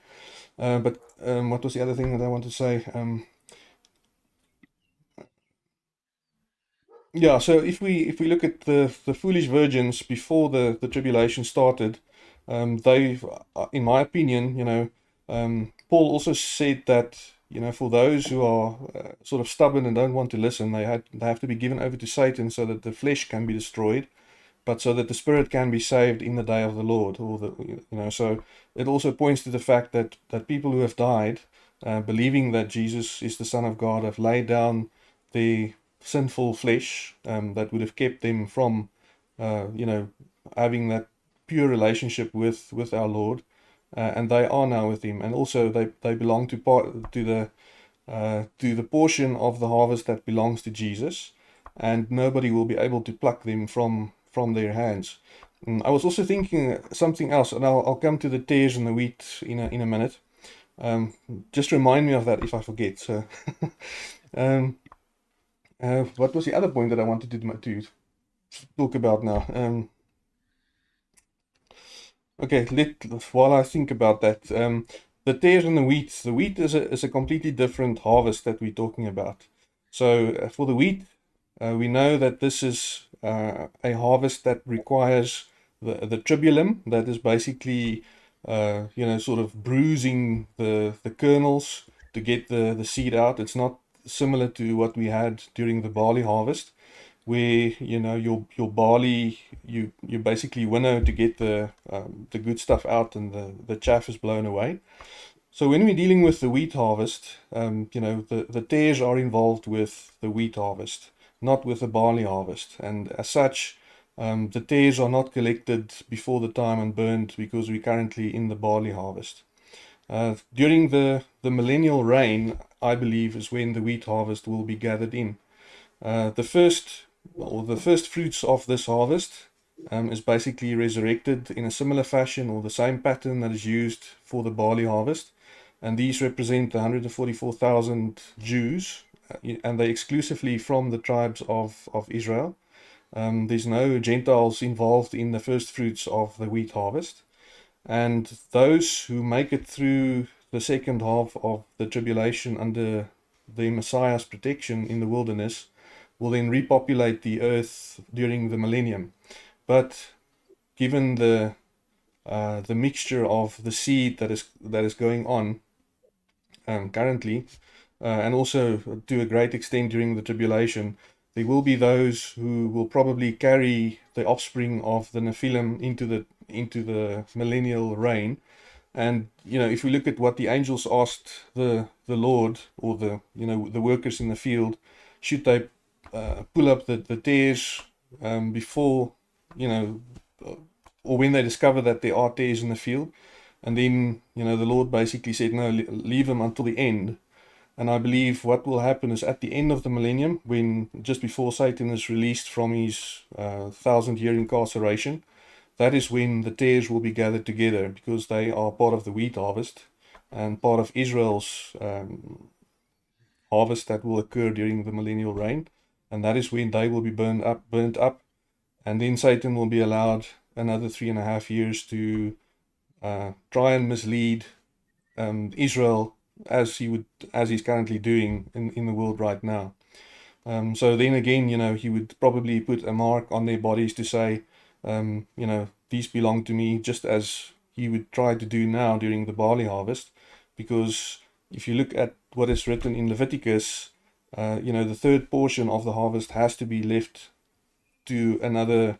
Uh, but um, what was the other thing that I want to say? Um, yeah, so if we if we look at the the foolish virgins before the the tribulation started, um, they, uh, in my opinion, you know, um, Paul also said that you know for those who are uh, sort of stubborn and don't want to listen, they had they have to be given over to Satan so that the flesh can be destroyed but so that the spirit can be saved in the day of the Lord. Or the, you know, so it also points to the fact that that people who have died, uh, believing that Jesus is the Son of God, have laid down the sinful flesh um, that would have kept them from, uh, you know, having that pure relationship with with our Lord, uh, and they are now with Him, and also they they belong to part to the uh, to the portion of the harvest that belongs to Jesus, and nobody will be able to pluck them from from their hands. Mm, I was also thinking something else, and I'll, I'll come to the tares and the wheat in a, in a minute. Um, just remind me of that if I forget. So, um, uh, what was the other point that I wanted to, to talk about now? Um, okay, let, while I think about that, um, the tares and the wheat. The wheat is a, is a completely different harvest that we're talking about. So uh, for the wheat, uh, we know that this is uh, a harvest that requires the, the tribulum, that is basically, uh, you know, sort of bruising the, the kernels to get the, the seed out. It's not similar to what we had during the barley harvest, where, you know, your, your barley, you, you basically winnow to get the, um, the good stuff out and the, the chaff is blown away. So when we're dealing with the wheat harvest, um, you know, the, the tares are involved with the wheat harvest not with the barley harvest. And as such, um, the tares are not collected before the time and burned because we're currently in the barley harvest. Uh, during the, the millennial reign, I believe, is when the wheat harvest will be gathered in. Uh, the first or the first fruits of this harvest um, is basically resurrected in a similar fashion or the same pattern that is used for the barley harvest. And these represent the 144,000 Jews and they exclusively from the tribes of, of Israel. Um, there's no Gentiles involved in the first fruits of the wheat harvest. And those who make it through the second half of the tribulation under the Messiah's protection in the wilderness will then repopulate the earth during the millennium. But given the uh, the mixture of the seed that is that is going on um, currently, uh, and also to a great extent during the tribulation, there will be those who will probably carry the offspring of the Nephilim into the into the millennial reign. And you know, if we look at what the angels asked the the Lord or the you know the workers in the field, should they uh, pull up the the tares um, before you know, or when they discover that there are tares in the field, and then you know the Lord basically said, no, leave them until the end. And I believe what will happen is at the end of the millennium, when just before Satan is released from his uh, thousand year incarceration, that is when the tares will be gathered together because they are part of the wheat harvest and part of Israel's um, harvest that will occur during the millennial reign. And that is when they will be burned up, burnt up. And then Satan will be allowed another three and a half years to uh, try and mislead um, Israel as he would as he's currently doing in, in the world right now. Um, so then again, you know, he would probably put a mark on their bodies to say, um, you know, these belong to me, just as he would try to do now during the barley harvest. Because if you look at what is written in Leviticus, uh, you know, the third portion of the harvest has to be left to another,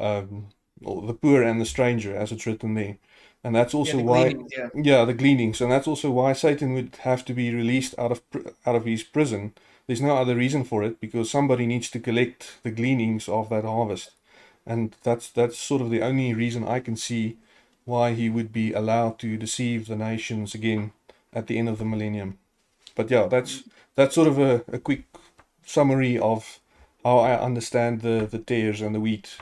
um, the poor and the stranger, as it's written there. And that's also yeah, why, gleanings, yeah. yeah, the gleanings, and that's also why Satan would have to be released out of out of his prison. There's no other reason for it because somebody needs to collect the gleanings of that harvest and that's that's sort of the only reason I can see why he would be allowed to deceive the nations again at the end of the millennium. But yeah, that's that's sort of a, a quick summary of how I understand the the tares and the wheat.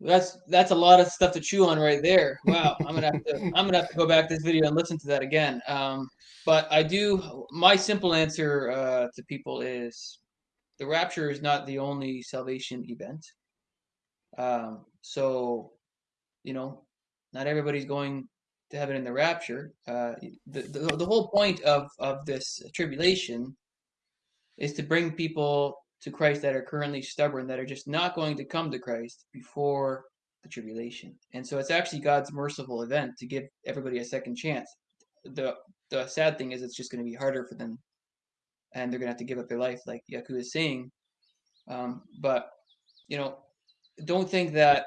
That's that's a lot of stuff to chew on right there. Wow, I'm gonna have to I'm gonna have to go back to this video and listen to that again. Um, but I do. My simple answer uh, to people is the rapture is not the only salvation event. Um, so, you know, not everybody's going to heaven in the rapture. Uh, the, the the whole point of of this tribulation is to bring people to Christ that are currently stubborn, that are just not going to come to Christ before the tribulation. And so it's actually God's merciful event to give everybody a second chance. The the sad thing is it's just going to be harder for them and they're going to have to give up their life like Yaku is saying. Um, but you know, don't think that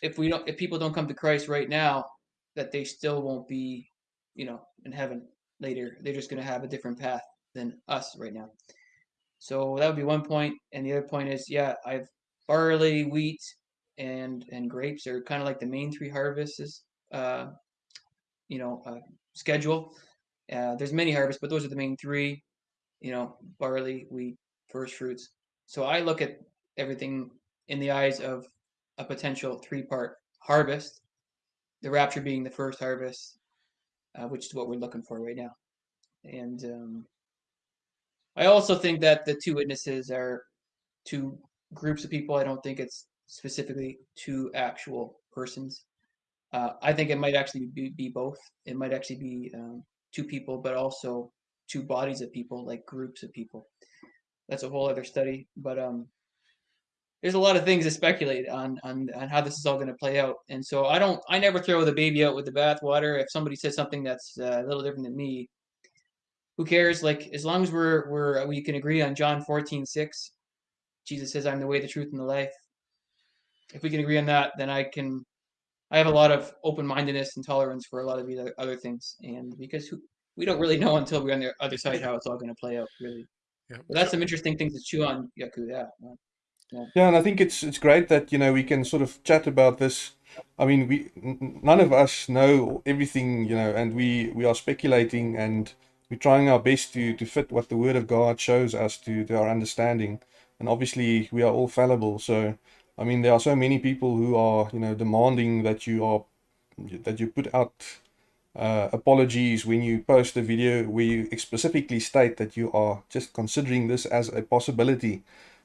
if we don't if people don't come to Christ right now that they still won't be, you know, in heaven later. They're just going to have a different path than us right now. So that would be one point, and the other point is, yeah, I've barley, wheat, and and grapes are kind of like the main three harvests. Uh, you know, uh, schedule. Uh, there's many harvests, but those are the main three. You know, barley, wheat, first fruits. So I look at everything in the eyes of a potential three-part harvest. The rapture being the first harvest, uh, which is what we're looking for right now. And um, I also think that the two witnesses are two groups of people. I don't think it's specifically two actual persons. Uh, I think it might actually be, be both. It might actually be um, two people, but also two bodies of people, like groups of people. That's a whole other study. But um, there's a lot of things to speculate on on on how this is all going to play out. And so I don't, I never throw the baby out with the bathwater. If somebody says something that's uh, a little different than me, who cares? Like as long as we're we're uh, we can agree on John 14, 6, Jesus says, "I'm the way, the truth, and the life." If we can agree on that, then I can. I have a lot of open-mindedness and tolerance for a lot of the other things, and because who, we don't really know until we're on the other side how it's all going to play out, really. Yeah. But that's some interesting things to chew on, Yaku. Yeah. Yeah, and I think it's it's great that you know we can sort of chat about this. I mean, we n- none of us know everything, you know, and we we are speculating and we're trying our best to to fit what the Word of God shows us to to our understanding. And obviously, we are all fallible. So, I mean, there are so many people who are you know demanding that you are that you put out uh, apologies when you post a video where you specifically state that you are just considering this as a possibility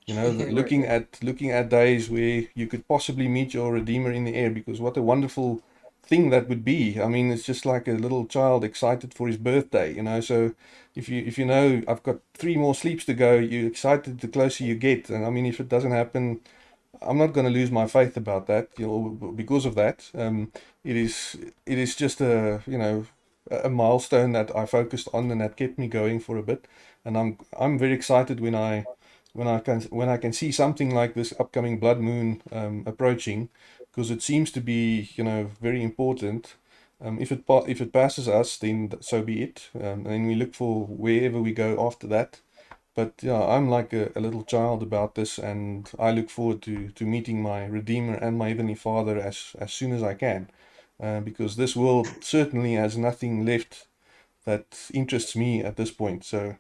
You know, looking at looking at days where you could possibly meet your Redeemer in the air, because what a wonderful thing that would be. I mean, it's just like a little child excited for his birthday, you know. So if you if you know I've got three more sleeps to go, you're excited the closer you get. And I mean, if it doesn't happen, I'm not going to lose my faith about that, you know, because of that. Um, it is it is just a you know a milestone that I focused on and that kept me going for a bit. And I'm I'm very excited when I when I can when I can see something like this upcoming blood moon um, approaching, because it seems to be you know very important. Um, if it if it passes us, then so be it. Um, and we look for wherever we go after that. But yeah, I'm like a, a little child about this, and I look forward to to meeting my Redeemer and my Heavenly Father as as soon as I can, uh, because this world certainly has nothing left that interests me at this point. So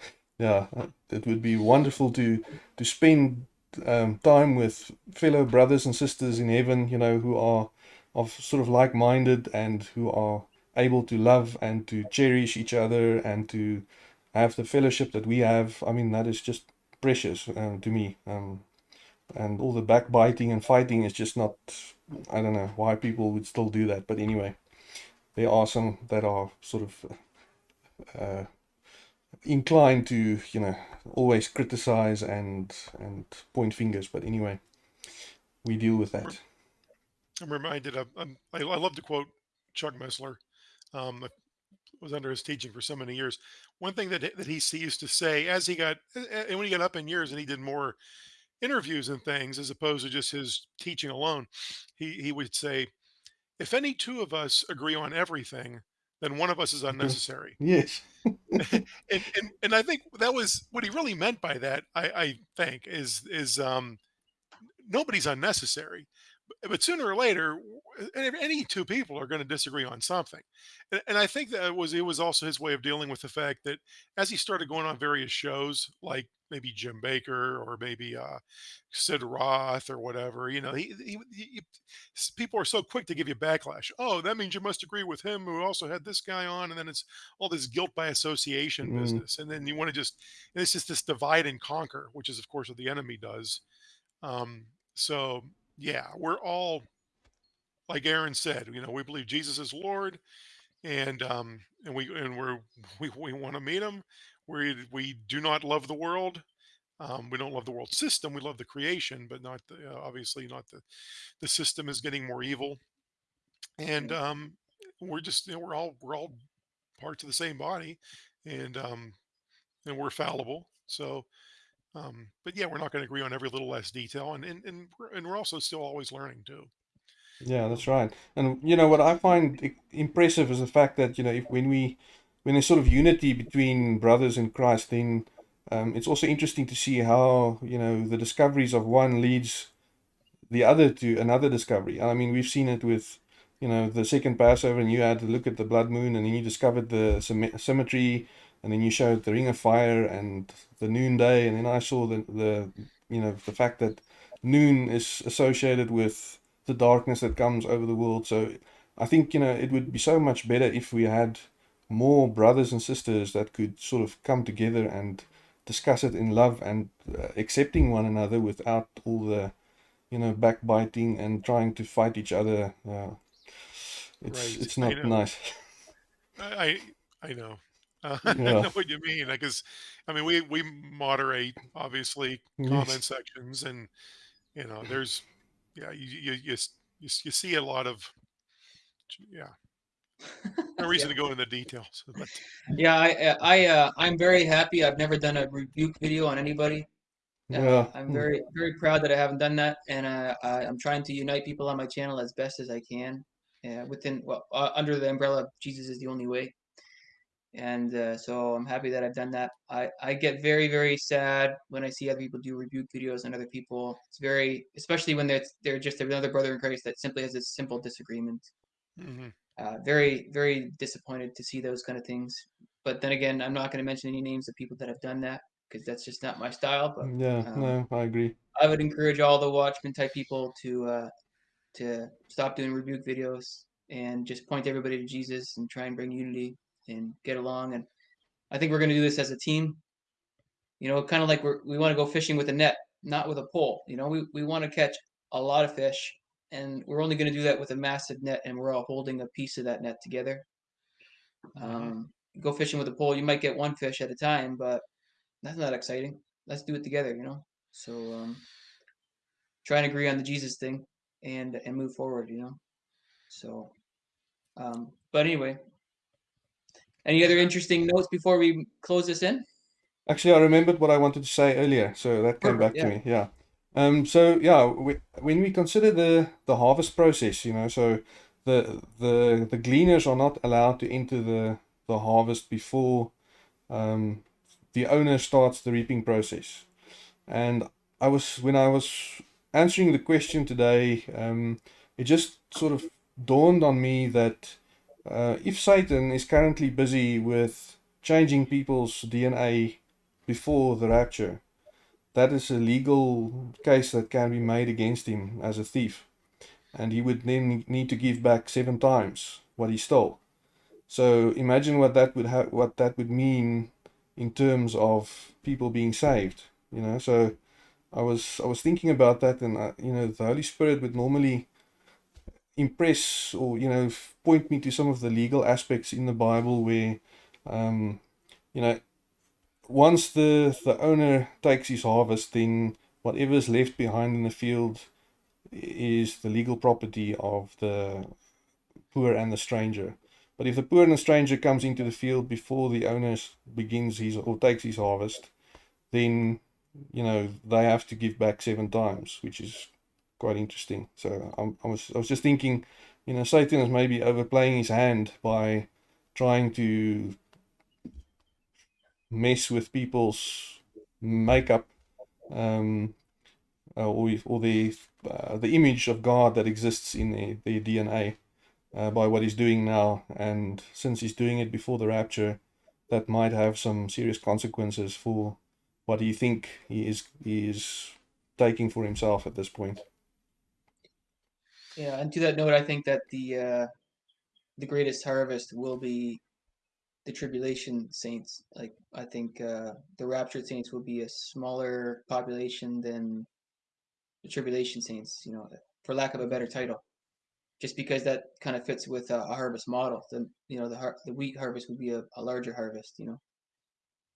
yeah, it would be wonderful to to spend um, time with fellow brothers and sisters in heaven, you know, who are of sort of like-minded and who are able to love and to cherish each other and to have the fellowship that we have. I mean, that is just precious um, to me. Um, and all the backbiting and fighting is just not. I don't know why people would still do that, but anyway, there are some that are sort of uh, inclined to you know always criticize and and point fingers but anyway we deal with that I'm reminded of, um, I, I love to quote Chuck Missler. Um, I was under his teaching for so many years. One thing that, that he used to say as he got, and when he got up in years and he did more interviews and things as opposed to just his teaching alone, he, he would say, if any two of us agree on everything, then one of us is unnecessary. yes and, and and I think that was what he really meant by that. I, I think is is um, nobody's unnecessary, but, sooner or later, any any two people are going to disagree on something, and, and I think that was it was also his way of dealing with the fact that as he started going on various shows, like maybe Jim Bakker or maybe uh, Sid Roth or whatever, you know, he, he, he, he- people are so quick to give you backlash. Oh, that means you must agree with him who also had this guy on, and then it's all this guilt by association mm, business, and then you want to just it's just this divide and conquer, which is of course what the enemy does. Um, so yeah, we're all like Aaron said, you know, we believe Jesus is Lord, and um, and we and we're we, we want to meet Him. We we do not love the world. Um, we don't love the world system. We love the creation, but not the, uh, obviously not the the system is getting more evil. And um, we're just you know, we're all we're all parts of the same body, and um, and we're fallible. So um, but yeah, we're not going to agree on every little less detail, and and and we're, and we're also still always learning too. yeah that's right and you know what i find impressive is the fact that you know if when we when there's sort of unity between brothers in christ then um, it's also interesting to see how you know the discoveries of one leads the other to another discovery. I mean, we've seen it with, you know, the second Passover, and you had to look at the blood moon, and then you discovered the symmetry, and then you showed the ring of fire and the noonday, and then I saw the the you know the fact that noon is associated with the darkness that comes over the world. So I think you know it would be so much better if we had more brothers and sisters that could sort of come together and discuss it in love and uh, accepting one another without all the you know, backbiting and trying to fight each other. Uh, it's Right. it's not know. nice. I I, I know. Uh, I Yeah. know what you mean. Because I mean, we we moderate obviously comment sections, and you know, there's yeah, you you you you, you see a lot of yeah. No Yeah. reason to go into the details, but Yeah, I uh, I uh, I'm very happy. I've never done a rebuke video on anybody. Uh, Yeah. I'm Mm. very very proud that I haven't done that, and uh, I, I'm trying to unite people on my channel as best as I can, uh, within well uh, under the umbrella of Jesus is the only way. And uh, so I'm happy that I've done that. I, I get very very sad when I see other people do rebuke videos on other people. It's very especially when they're they're just another brother in Christ that simply has a simple disagreement. mhm, Uh, very very disappointed to see those kind of things. But then again, I'm not going to mention any names of people that have done that because that's just not my style. But Yeah. um, No, I agree. I would encourage all the Watchmen type people to uh, to stop doing rebuke videos and just point everybody to Jesus and try and bring unity and get along. And I think we're going to do this as a team. You know, kind of like we're, we want to go fishing with a net, not with a pole. You know, we, we want to catch a lot of fish, and we're only going to do that with a massive net, and we're all holding a piece of that net together. Um, go fishing with a pole, you might get one fish at a time, but that's not exciting. Let's do it together, you know. So um, try and agree on the Jesus thing, and and move forward, you know. So, um, but anyway, any other interesting notes before we close this in? Actually, I remembered what I wanted to say earlier, so that came back Perfect, to me. Yeah. Um. So yeah, we, when we consider the the harvest process, you know, so the the the gleaners are not allowed to enter the the harvest before um, the owner starts the reaping process. And I was when I was answering the question today, um, it just sort of dawned on me that uh, if Satan is currently busy with changing people's DNA before the rapture, that is a legal case that can be made against him as a thief. And he would then need to give back seven times what he stole. So imagine what that would have, what that would mean in terms of people being saved. You know, so I was I was thinking about that, and I, you know, the Holy Spirit would normally impress or you know point me to some of the legal aspects in the Bible where, um, you know, once the the owner takes his harvest, then whatever is left behind in the field is the legal property of the poor and the stranger. But if the poor and the stranger comes into the field before the owner begins his or takes his harvest, then you know they have to give back seven times, which is quite interesting. So I'm, I was I was just thinking, you know, Satan is maybe overplaying his hand by trying to mess with people's makeup um, uh, or or the uh, the image of God that exists in their DNA uh, by what he's doing now. And since he's doing it before the rapture, that might have some serious consequences for what he think he is he is taking for himself at this point. Yeah, and to that note, I think that the uh, the greatest harvest will be the tribulation saints. Like I think uh, the raptured saints will be a smaller population than the tribulation saints. You know, for lack of a better title, just because that kind of fits with a, a harvest model. The you know the har- the wheat harvest would be a, a larger harvest. You know,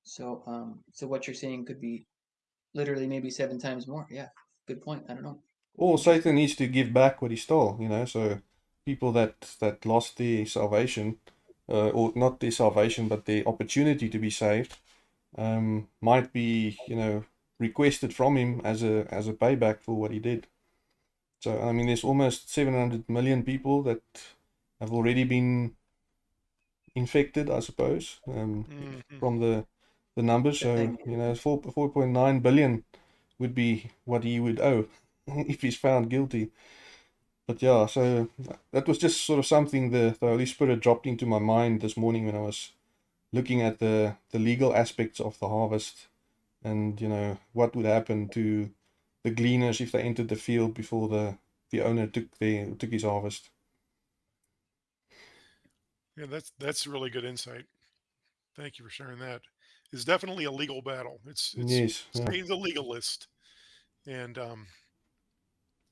so um so what you're saying could be literally maybe seven times more. Yeah, good point. I don't know. Or Satan needs to give back what he stole, you know. So people that that lost their salvation, uh, or not their salvation, but their opportunity to be saved, um, might be, you know, requested from him as a as a payback for what he did. So I mean, there's almost 700 million people that have already been infected, I suppose, um, Mhm. from the the numbers. So you know, four 4.9 billion would be what he would owe if he's found guilty. But yeah, so that was just sort of something the, the Holy Spirit dropped into my mind this morning when I was looking at the the legal aspects of the harvest and you know what would happen to the gleaners if they entered the field before the the owner took their took his harvest. Yeah, that's that's really good insight. Thank you for sharing that. It's definitely a legal battle. It's it's Yes, yeah. A legalist, and um,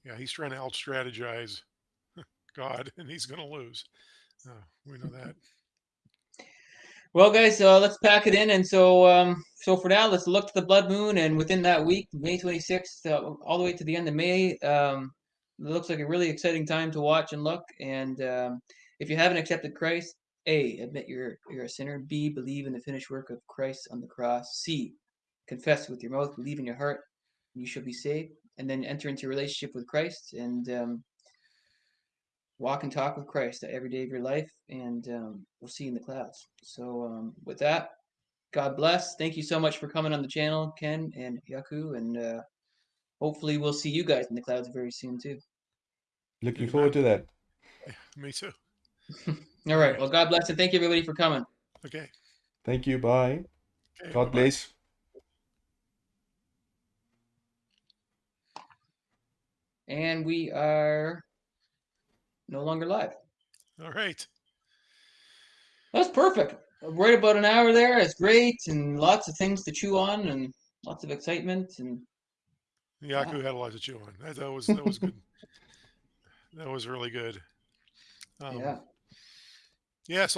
yeah, he's trying to out strategize God, and he's going to lose. Uh, we know that. Well, guys, uh, let's pack it in. And so, um, so for now, let's look to the blood moon. And within that week, May 26th, uh, all the way to the end of May, um, it looks like a really exciting time to watch and look. And um, if you haven't accepted Christ, A, admit you're you're a sinner. B, believe in the finished work of Christ on the cross. C, confess with your mouth, believe in your heart, and you shall be saved. And then enter into a relationship with Christ and um, walk and talk with Christ every day of your life, and um, we'll see you in the clouds. So, um, with that, God bless. Thank you so much for coming on the channel, Ken and Yaku, and uh, hopefully we'll see you guys in the clouds very soon too. Looking forward to that. Me too. All right. Well, God bless and thank you everybody for coming. Okay. Thank you. Bye. okay God bye-bye. bless. And we are no longer live. All right. That's perfect. Right about an hour there. It's great and lots of things to chew on and lots of excitement and Yaku had a lot to chew on. That, that was that was good. that was really good. Um, yeah. Yeah, so